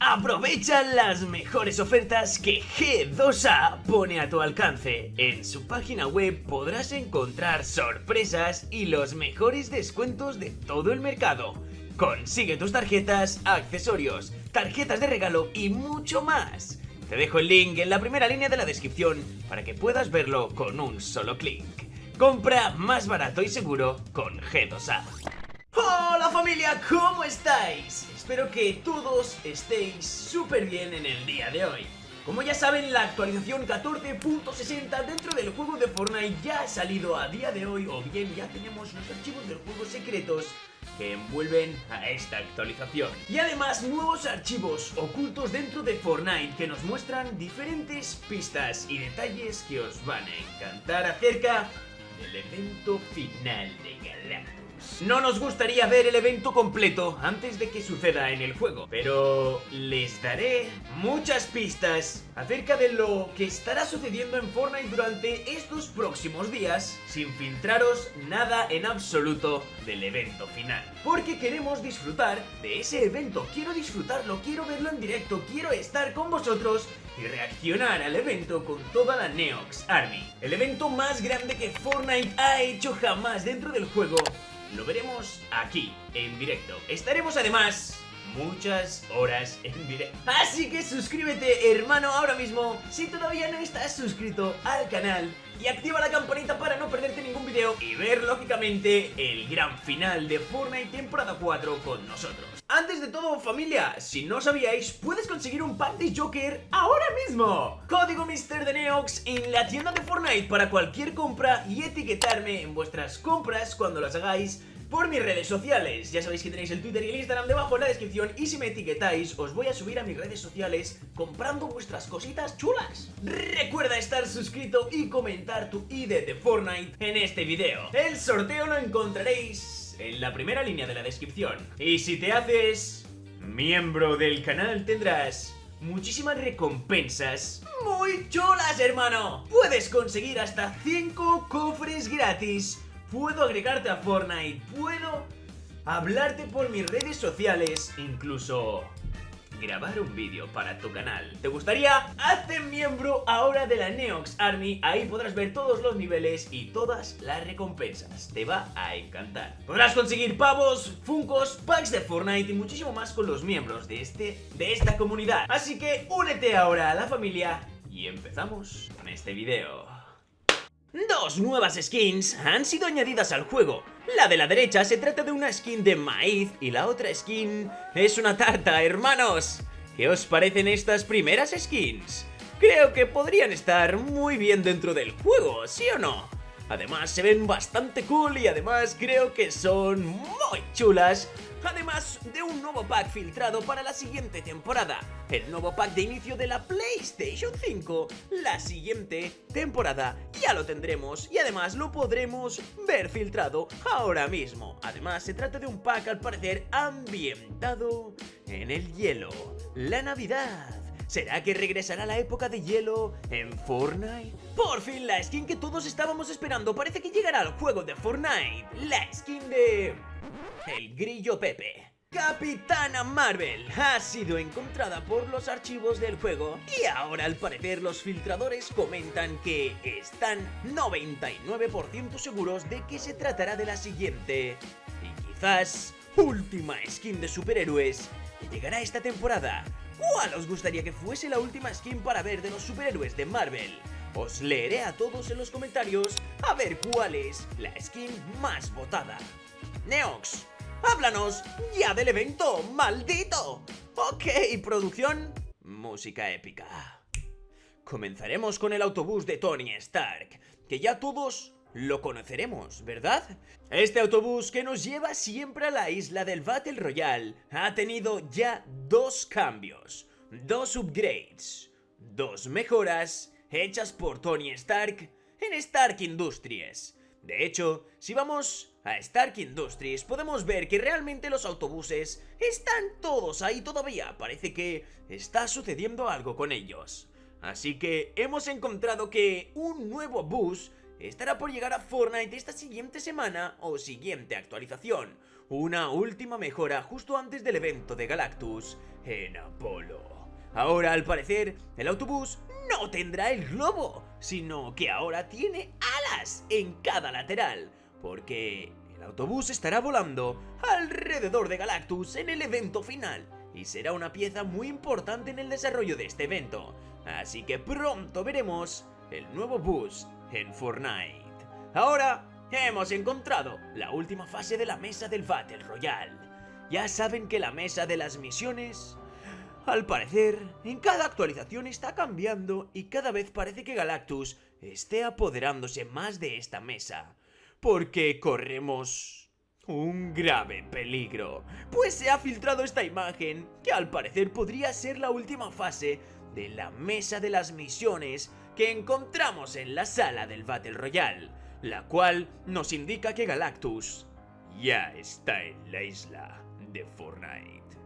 Aprovecha las mejores ofertas que G2A pone a tu alcance. En su página web podrás encontrar sorpresas y los mejores descuentos de todo el mercado. Consigue tus tarjetas, accesorios, tarjetas de regalo y mucho más. Te dejo el link en la primera línea de la descripción para que puedas verlo con un solo clic. Compra más barato y seguro con G2A. Hola familia, ¿cómo estáis? Espero que todos estéis súper bien en el día de hoy. Como ya saben, la actualización 14.60 dentro del juego de Fortnite ya ha salido a día de hoy o bien ya tenemos los archivos del juego secretos que envuelven a esta actualización. Y además nuevos archivos ocultos dentro de Fortnite que nos muestran diferentes pistas y detalles que os van a encantar acerca del evento final de Galactus. No nos gustaría ver el evento completo antes de que suceda en el juego, pero les daré muchas pistas acerca de lo que estará sucediendo en Fortnite durante estos próximos días sin filtraros nada en absoluto del evento final. Porque queremos disfrutar de ese evento, quiero disfrutarlo, quiero verlo en directo, quiero estar con vosotros y reaccionar al evento con toda la Neox Army. El evento más grande que Fortnite ha hecho jamás dentro del juego lo veremos aquí, en directo. Estaremos además muchas horas en directo. Así que suscríbete, hermano, ahora mismo, si todavía no estás suscrito al canal y activa la campanita para no perderte ningún video y ver, lógicamente, el gran final de Fortnite temporada 4 con nosotros. Antes de todo, familia, si no sabíais, puedes conseguir un pack de Joker ahora mismo. Código Mister de en la tienda de Fortnite para cualquier compra y etiquetarme en vuestras compras cuando las hagáis por mis redes sociales. Ya sabéis que tenéis el Twitter y el Instagram debajo en la descripción y si me etiquetáis os voy a subir a mis redes sociales comprando vuestras cositas chulas. Recuerda estar suscrito y comentar tu ID de Fortnite en este video. El sorteo lo encontraréis en la primera línea de la descripción. Y si te haces miembro del canal tendrás muchísimas recompensas muy chulas, hermano. Puedes conseguir hasta 5 cofres gratis puedo agregarte a Fortnite, puedo hablarte por mis redes sociales, incluso grabar un vídeo para tu canal. ¿Te gustaría? Hazte miembro ahora de la Neox Army, ahí podrás ver todos los niveles y todas las recompensas. Te va a encantar. Podrás conseguir pavos, funcos, packs de Fortnite y muchísimo más con los miembros de, este, de esta comunidad. Así que únete ahora a la familia y empezamos con este video. Dos nuevas skins han sido añadidas al juego. La de la derecha se trata de una skin de maíz y la otra skin es una tarta, hermanos. ¿Qué os parecen estas primeras skins? Creo que podrían estar muy bien dentro del juego, ¿sí o no? Además se ven bastante cool y además creo que son muy chulas Además de un nuevo pack filtrado para la siguiente temporada, el nuevo pack de inicio de la PlayStation 5, la siguiente temporada ya lo tendremos y además lo podremos ver filtrado ahora mismo. Además se trata de un pack al parecer ambientado en el hielo, la Navidad. ¿Será que regresará la época de hielo en Fortnite? Por fin la skin que todos estábamos esperando parece que llegará al juego de Fortnite. La skin de... El Grillo Pepe. Capitana Marvel ha sido encontrada por los archivos del juego y ahora al parecer los filtradores comentan que están 99% seguros de que se tratará de la siguiente y quizás última skin de superhéroes que llegará esta temporada. ¿Cuál os gustaría que fuese la última skin para ver de los superhéroes de Marvel? Os leeré a todos en los comentarios a ver cuál es la skin más votada. Neox, háblanos ya del evento, maldito. Ok, producción, música épica. Comenzaremos con el autobús de Tony Stark, que ya todos lo conoceremos, ¿verdad? Este autobús que nos lleva siempre a la isla del Battle Royale ha tenido ya dos cambios, dos upgrades, dos mejoras hechas por Tony Stark en Stark Industries. De hecho, si vamos a Stark Industries podemos ver que realmente los autobuses están todos ahí todavía. Parece que está sucediendo algo con ellos. Así que hemos encontrado que un nuevo bus estará por llegar a Fortnite esta siguiente semana o siguiente actualización. una última mejora justo antes del evento de Galactus en Apolo. Ahora, al parecer, el autobús no tendrá el globo, sino que ahora tiene alas en cada lateral, porque el autobús estará volando alrededor de Galactus en el evento final y será una pieza muy importante en el desarrollo de este evento. Así que pronto veremos el nuevo bus en Fortnite. Ahora hemos encontrado la última fase de la mesa del Battle Royale. Ya saben que la mesa de las misiones al parecer, en cada actualización está cambiando y cada vez parece que Galactus esté apoderándose más de esta mesa. Porque corremos un grave peligro, pues se ha filtrado esta imagen que al parecer podría ser la última fase de la mesa de las misiones que encontramos en la sala del Battle Royale, la cual nos indica que Galactus ya está en la isla de Fortnite,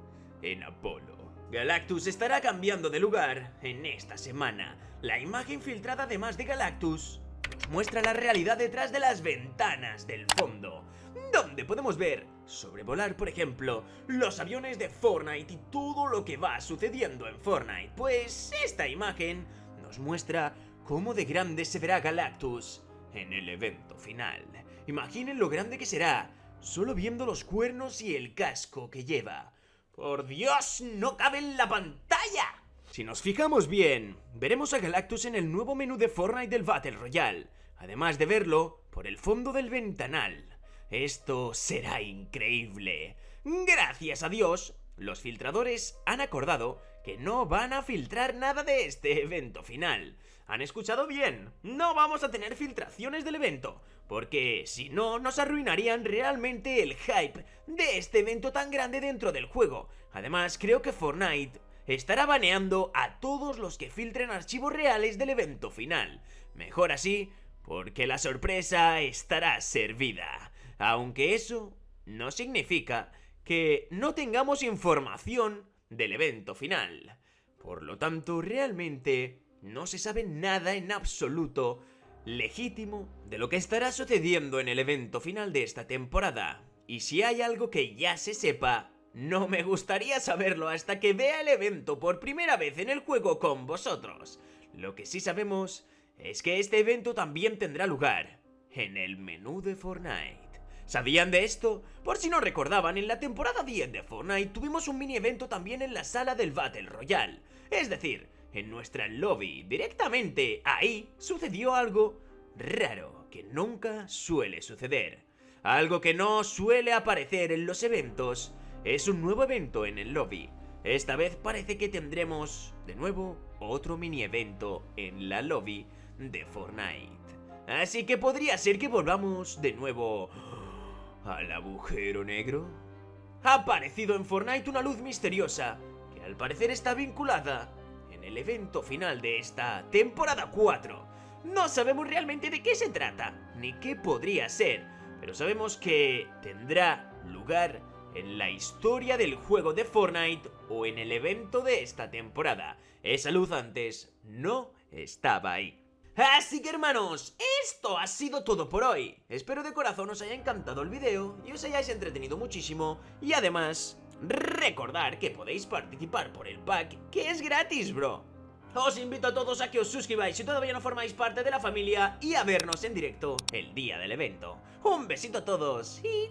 en Apolo. Galactus estará cambiando de lugar en esta semana. La imagen filtrada además de Galactus nos muestra la realidad detrás de las ventanas del fondo, donde podemos ver sobrevolar, por ejemplo, los aviones de Fortnite y todo lo que va sucediendo en Fortnite. Pues esta imagen nos muestra cómo de grande se verá Galactus en el evento final. Imaginen lo grande que será, solo viendo los cuernos y el casco que lleva. ¡Por Dios! ¡No cabe en la pantalla! Si nos fijamos bien, veremos a Galactus en el nuevo menú de Fortnite del Battle Royale, además de verlo por el fondo del ventanal. Esto será increíble. Gracias a Dios, los filtradores han acordado que no van a filtrar nada de este evento final. ¿Han escuchado bien? No vamos a tener filtraciones del evento, porque si no nos arruinarían realmente el hype de este evento tan grande dentro del juego. Además, creo que Fortnite estará baneando a todos los que filtren archivos reales del evento final. Mejor así, porque la sorpresa estará servida. Aunque eso no significa que no tengamos información del evento final. Por lo tanto, realmente no se sabe nada en absoluto legítimo de lo que estará sucediendo en el evento final de esta temporada. Y si hay algo que ya se sepa, no me gustaría saberlo hasta que vea el evento por primera vez en el juego con vosotros. Lo que sí sabemos es que este evento también tendrá lugar en el menú de Fortnite. ¿Sabían de esto? Por si no recordaban, en la temporada 10 de Fortnite tuvimos un mini evento también en la sala del Battle Royale. Es decir, en nuestra lobby, directamente ahí, sucedió algo raro que nunca suele suceder. Algo que no suele aparecer en los eventos es un nuevo evento en el lobby. Esta vez parece que tendremos, de nuevo, otro mini evento en la lobby de Fortnite. Así que podría ser que volvamos de nuevo al agujero negro? Ha aparecido en Fortnite una luz misteriosa que al parecer está vinculada en el evento final de esta temporada 4. No sabemos realmente de qué se trata, ni qué podría ser, pero sabemos que tendrá lugar en la historia del juego de Fortnite o en el evento de esta temporada. Esa luz antes no estaba ahí. Así que hermanos, esto ha sido todo por hoy. Espero de corazón os haya encantado el video y os hayáis entretenido muchísimo. Y además, recordar que podéis participar por el pack, que es gratis, bro. Os invito a todos a que os suscribáis si todavía no formáis parte de la familia y a vernos en directo el día del evento. Un besito a todos y